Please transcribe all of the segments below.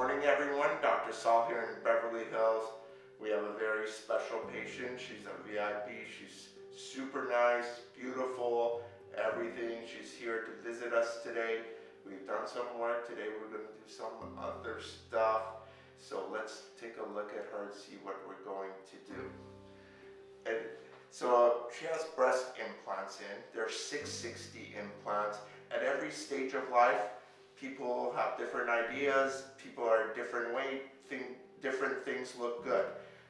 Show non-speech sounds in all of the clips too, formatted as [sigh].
morning, everyone. Dr. Saul here in Beverly Hills. We have a very special patient. She's a VIP. She's super nice, beautiful, everything. She's here to visit us today. We've done some work. Today we're going to do some other stuff. So let's take a look at her and see what we're going to do. And so she has breast implants in. There's 660 implants. At every stage of life, people have different ideas. People are different weight. Think different things look good.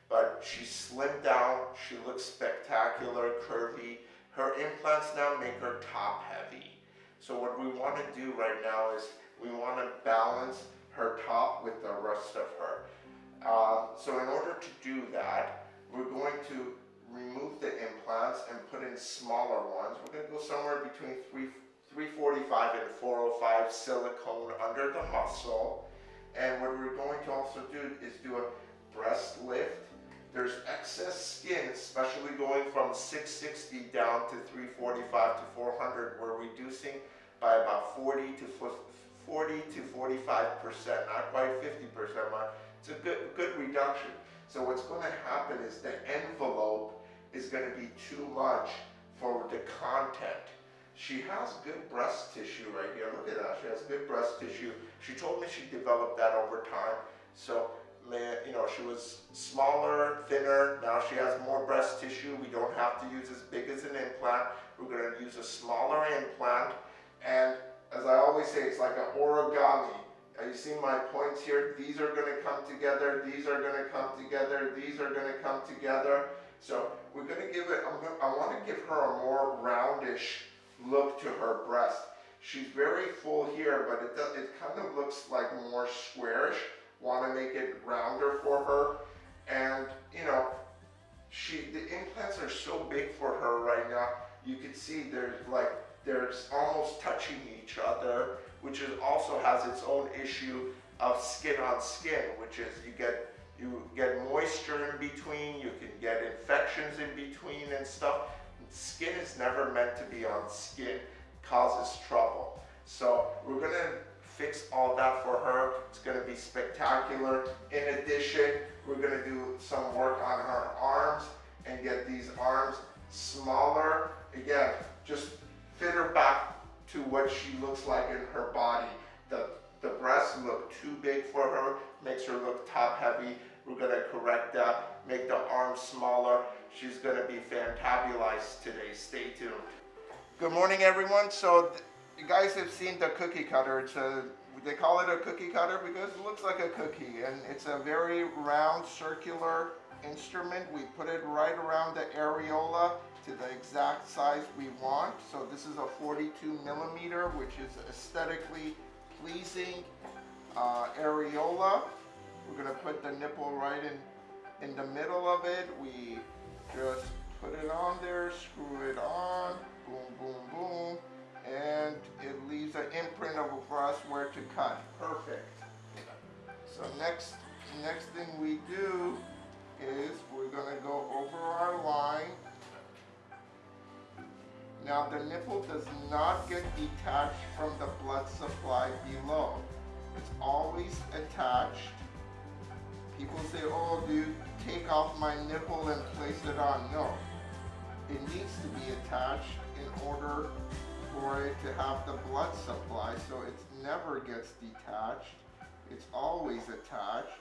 But she slimmed down. She looks spectacular, curvy. Her implants now make her top heavy. So what we want to do right now is we want to balance her top with the rest of her. Uh, so in order to do that, we're going to remove the implants and put in smaller ones. We're going to go somewhere between 3, 345 and 405 silicone under the muscle. And what we're going to also do is do a breast lift. There's excess skin, especially going from 660 down to 345 to 400. We're reducing by about 40 to 40 to 45 percent, not quite 50 percent. It's a good good reduction. So what's going to happen is the envelope is going to be too much for the content. She has good breast tissue right here. Look at that. She has good breast tissue. She told me she developed that over time. So, you know, she was smaller, thinner. Now she has more breast tissue. We don't have to use as big as an implant. We're going to use a smaller implant. And as I always say, it's like an origami. You see my points here? These are going to come together. These are going to come together. These are going to come together. So we're going to give it, gonna, i want to give her a more roundish look to her breast. She's very full here, but it, does, it kind of looks like more squarish. Want to make it rounder for her. And, you know, she the implants are so big for her right now. You can see there's like, there's almost touching each other, which is also has its own issue of skin on skin, which is you get you get moisture in between, you can get infections in between and stuff. Skin is never meant to be on skin, causes trouble. So we're gonna fix all that for her. It's gonna be spectacular. In addition, we're gonna do some work on her arms and get these arms smaller. Again, just fit her back to what she looks like in her body. The, the breasts look too big for her, makes her look top heavy. We're going to correct that, make the arms smaller. She's going to be fantabulized today. Stay tuned. Good morning, everyone. So you guys have seen the cookie cutter. It's a, they call it a cookie cutter because it looks like a cookie and it's a very round circular instrument. We put it right around the areola to the exact size we want. So this is a 42 millimeter, which is aesthetically pleasing uh, areola. We're gonna put the nipple right in, in the middle of it. We just put it on there, screw it on, boom, boom, boom, and it leaves an imprint of for us where to cut. Perfect. So next, next thing we do is we're gonna go over our line. Now the nipple does not get detached from the blood supply below. It's always attached People say, oh, you take off my nipple and place it on? No. It needs to be attached in order for it to have the blood supply so it never gets detached. It's always attached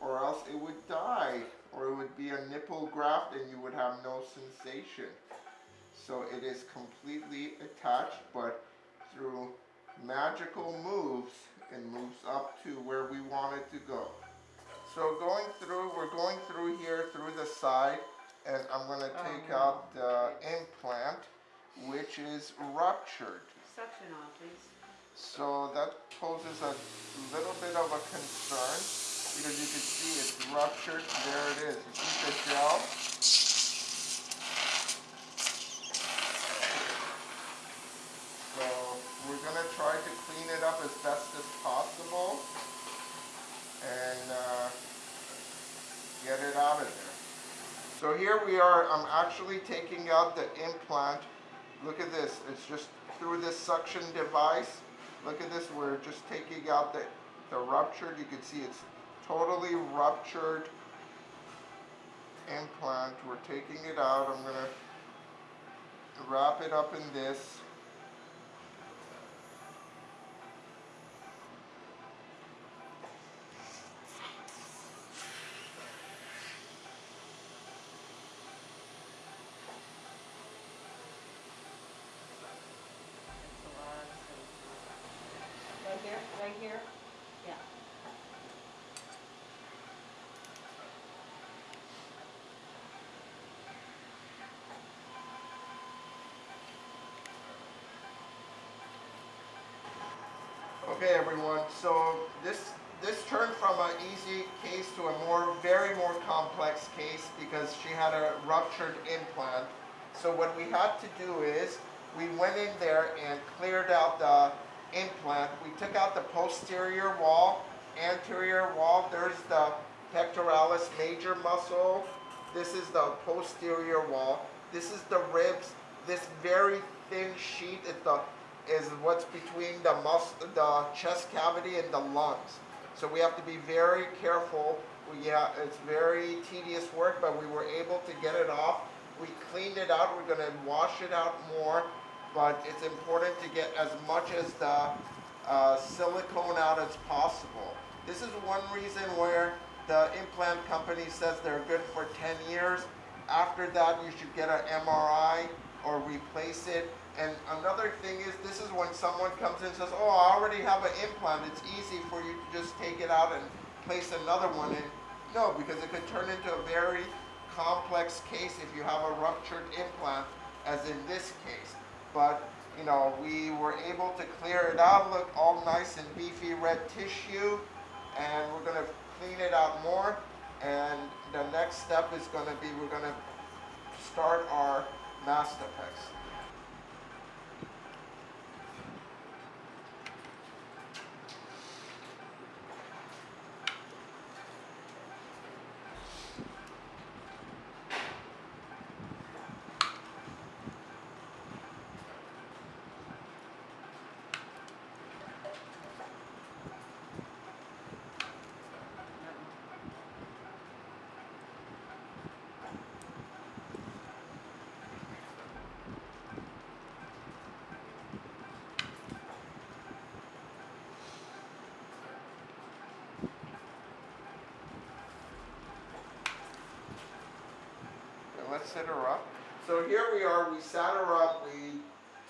or else it would die or it would be a nipple graft and you would have no sensation. So it is completely attached but through magical moves it moves up to where we want it to go. So going through, we're going through here through the side and I'm going to oh, take oh, no. out the implant which is ruptured. Suction off, please. So that poses a little bit of a concern because you can see it's ruptured. There it is. You see the gel? So we're going to try to clean it up as best as possible and uh, get it out of there. So are, I'm actually taking out the implant. Look at this, it's just through this suction device. Look at this, we're just taking out the, the ruptured, you can see it's totally ruptured implant. We're taking it out. I'm gonna wrap it up in this. It's a lot of space. Right here, right here? Yeah. Okay, everyone. So this this turned from an easy case to a more very more complex case because she had a ruptured implant. So what we had to do is we went in there and cleared out the implant. We took out the posterior wall, anterior wall. There's the pectoralis major muscle. This is the posterior wall. This is the ribs. This very thin sheet is the is what's between the mus the chest cavity and the lungs. So we have to be very careful. We, yeah, it's very tedious work, but we were able to get it off. We cleaned it out. We're going to wash it out more, but it's important to get as much as the uh, silicone out as possible. This is one reason where the implant company says they're good for 10 years. After that, you should get an MRI or replace it. And another thing is, this is when someone comes in and says, oh, I already have an implant. It's easy for you to just take it out and place another one in. No, because it could turn into a very complex case if you have a ruptured implant, as in this case. But, you know, we were able to clear it out, look all nice and beefy red tissue, and we're gonna clean it out more. And the next step is gonna be, we're gonna start our Mastapex. Set her up. So here we are, we sat her up, we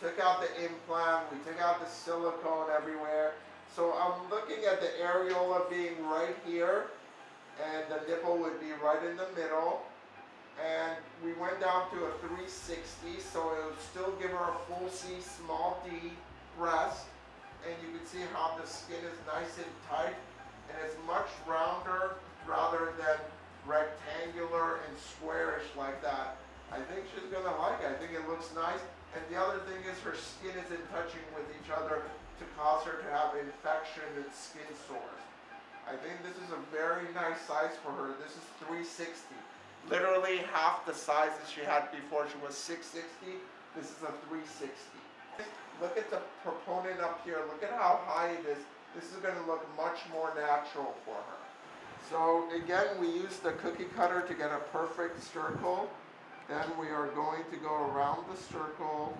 took out the implant, we took out the silicone everywhere. So I'm looking at the areola being right here, and the nipple would be right in the middle. And we went down to a 360, so it would still give her a full C, small d breast. And you can see how the skin is nice and tight, and it's much rounder rather than rectangular and squarish like that. I think she's gonna like it. I think it looks nice. And the other thing is her skin isn't touching with each other to cause her to have infection and skin sores. I think this is a very nice size for her. This is 360. Literally half the size that she had before. She was 660. This is a 360. Look at the proponent up here. Look at how high it is. This is gonna look much more natural for her. So again, we use the cookie cutter to get a perfect circle. Then we are going to go around the circle.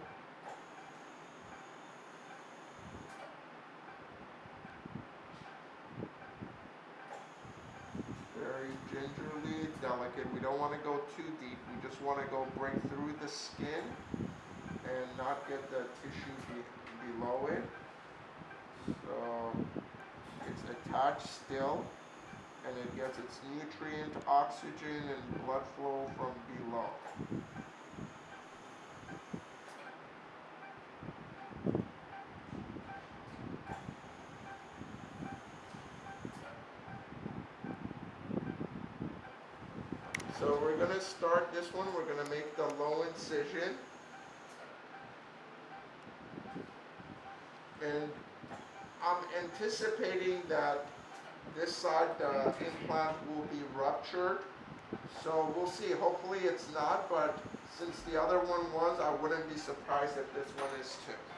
Very gingerly, delicate. We don't want to go too deep. We just want to go break through the skin and not get the tissue be below it. So it's attached still and it gets its nutrient, oxygen, and blood flow from below. So we're gonna start this one, we're gonna make the low incision. And I'm anticipating that this side, the implant will be ruptured. So we'll see, hopefully it's not, but since the other one was, I wouldn't be surprised if this one is too.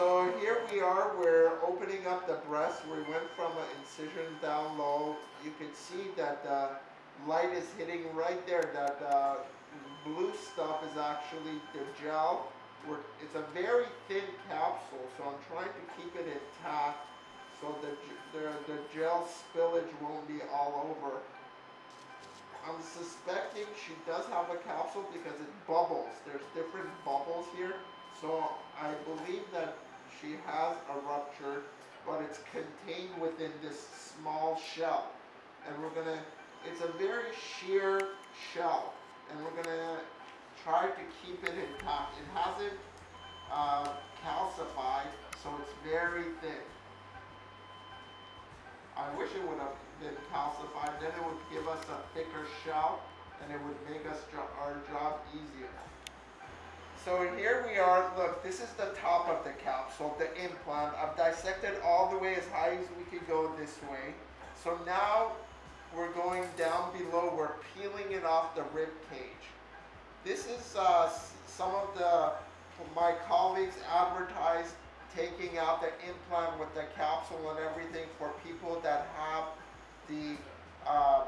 So here we are, we're opening up the breast. We went from an incision down low. You can see that the light is hitting right there. That uh, blue stuff is actually the gel. We're, it's a very thin capsule, so I'm trying to keep it intact so the, the, the gel spillage won't be all over. I'm suspecting she does have a capsule because it bubbles. There's different bubbles here. So I believe that she has a rupture, but it's contained within this small shell. And we're gonna, it's a very sheer shell. And we're gonna try to keep it intact. It hasn't uh, calcified, so it's very thin. I wish it would have been calcified, then it would give us a thicker shell and it would make us our job easier. So here we are, look, this is the top of the capsule, the implant. I've dissected all the way as high as we could go this way. So now we're going down below, we're peeling it off the rib cage. This is uh, some of the, my colleagues advertised taking out the implant with the capsule and everything for people that have the, um,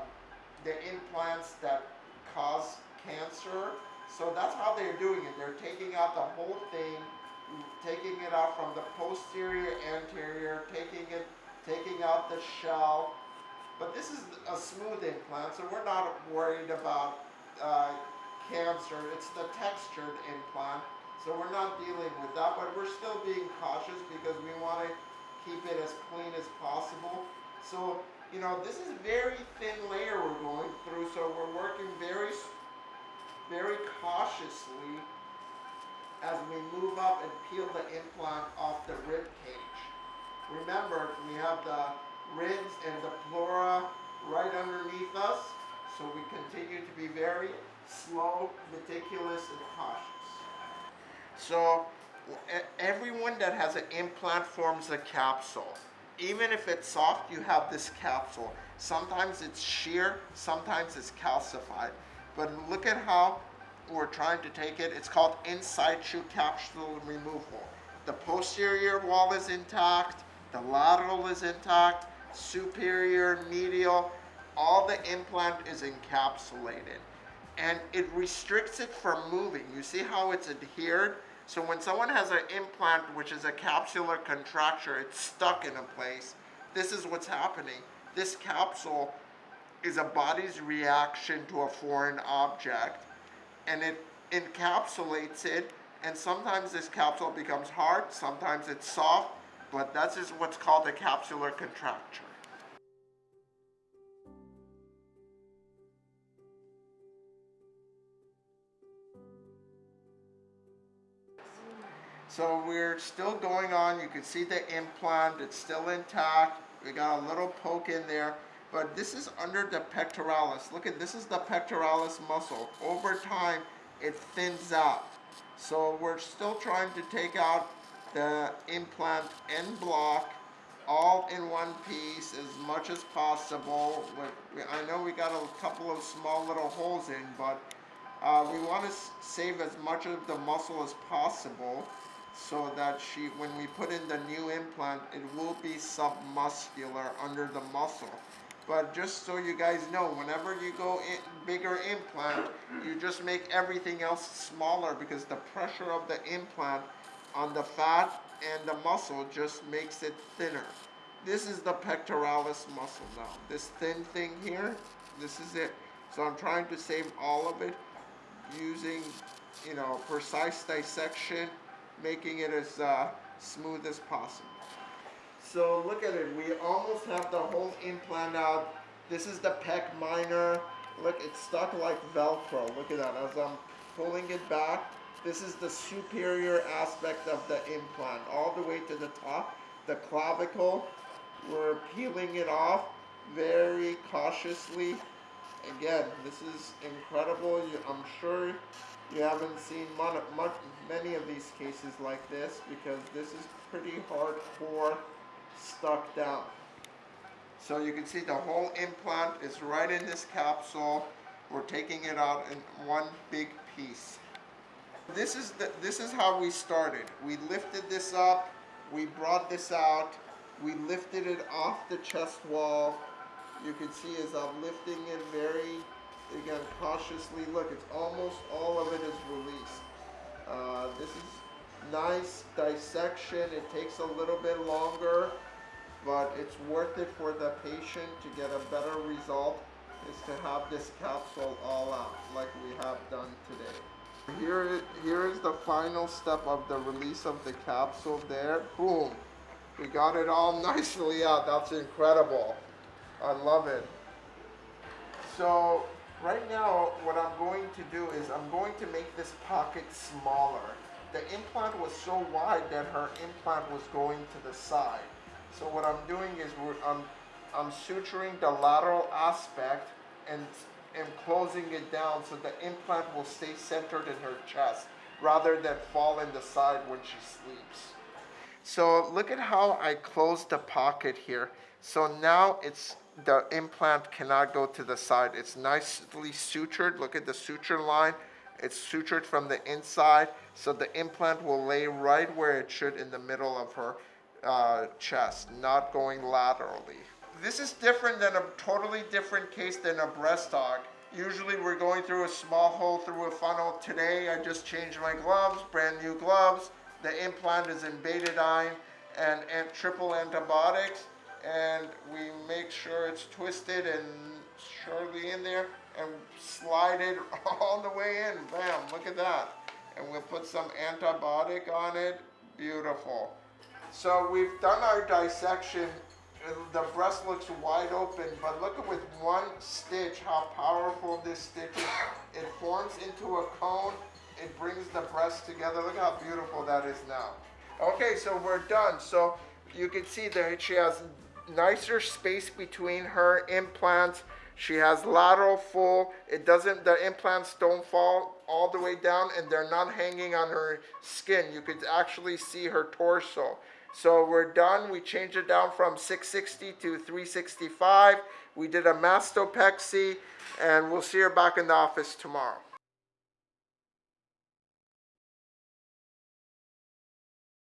the implants that cause cancer. So that's how they're doing it. They're taking out the whole thing, taking it out from the posterior, anterior, taking it, taking out the shell. But this is a smooth implant, so we're not worried about uh, cancer. It's the textured implant, so we're not dealing with that. But we're still being cautious because we want to keep it as clean as possible. So you know, this is very thin layer we're going through, so we're working very, very cautiously as we move up and peel the implant off the rib cage. Remember, we have the ribs and the pleura right underneath us, so we continue to be very slow, meticulous, and cautious. So, everyone that has an implant forms a capsule. Even if it's soft, you have this capsule. Sometimes it's sheer, sometimes it's calcified. But look at how we're trying to take it. It's called in situ capsule removal. The posterior wall is intact, the lateral is intact, superior, medial, all the implant is encapsulated and it restricts it from moving. You see how it's adhered? So when someone has an implant, which is a capsular contracture, it's stuck in a place. This is what's happening. This capsule is a body's reaction to a foreign object, and it encapsulates it. And sometimes this capsule becomes hard, sometimes it's soft, but that is what's called a capsular contracture. So we're still going on. You can see the implant, it's still intact. We got a little poke in there, but this is under the pectoralis. Look at this is the pectoralis muscle. Over time, it thins out. So we're still trying to take out the implant en bloc all in one piece as much as possible. I know we got a couple of small little holes in, but uh, we want to save as much of the muscle as possible so that she, when we put in the new implant, it will be submuscular under the muscle. But just so you guys know, whenever you go in bigger implant, you just make everything else smaller because the pressure of the implant on the fat and the muscle just makes it thinner. This is the pectoralis muscle now. This thin thing here, this is it. So I'm trying to save all of it using, you know, precise dissection, making it as uh, smooth as possible. So look at it, we almost have the whole implant out. This is the pec minor. Look, it's stuck like Velcro. Look at that, as I'm pulling it back. This is the superior aspect of the implant, all the way to the top. The clavicle, we're peeling it off very cautiously. Again, this is incredible. You, I'm sure you haven't seen much, many of these cases like this because this is pretty hardcore stuck down. So you can see the whole implant is right in this capsule. We're taking it out in one big piece. This is the, this is how we started. We lifted this up, we brought this out, we lifted it off the chest wall. You can see as I'm lifting it very, again, cautiously. Look, it's almost all of it is released. Uh, this is nice dissection. It takes a little bit longer, it's worth it for the patient to get a better result. Is to have this capsule all out, like we have done today. Here, here is the final step of the release of the capsule. There, boom, we got it all [laughs] nicely out. That's incredible. I love it. So right now, what I'm going to do is I'm going to make this pocket smaller. The implant was so wide that her implant was going to the side. So what I'm doing is I'm, I'm suturing the lateral aspect and, and closing it down so the implant will stay centered in her chest rather than fall in the side when she sleeps. So look at how I closed the pocket here. So now it's the implant cannot go to the side. It's nicely sutured. Look at the suture line. It's sutured from the inside, so the implant will lay right where it should in the middle of her uh, chest, not going laterally. This is different than a totally different case than a breast aug. Usually we're going through a small hole through a funnel. Today I just changed my gloves, brand new gloves. The implant is in betadine and, and triple antibiotics and we make sure it's twisted and surely in there and slide it [laughs] all the way in. Bam, look at that. And we'll put some antibiotic on it. Beautiful. So we've done our dissection. The breast looks wide open, but look at with one stitch how powerful this stitch is. It forms into a cone. It brings the breast together. Look how beautiful that is now. Okay, so we're done. So you can see that she has nicer space between her implants. She has lateral full. It doesn't, the implants don't fall all the way down and they're not hanging on her skin. You could actually see her torso. So we're done. We changed it down from 660 to 365. We did a mastopexy and we'll see her back in the office tomorrow.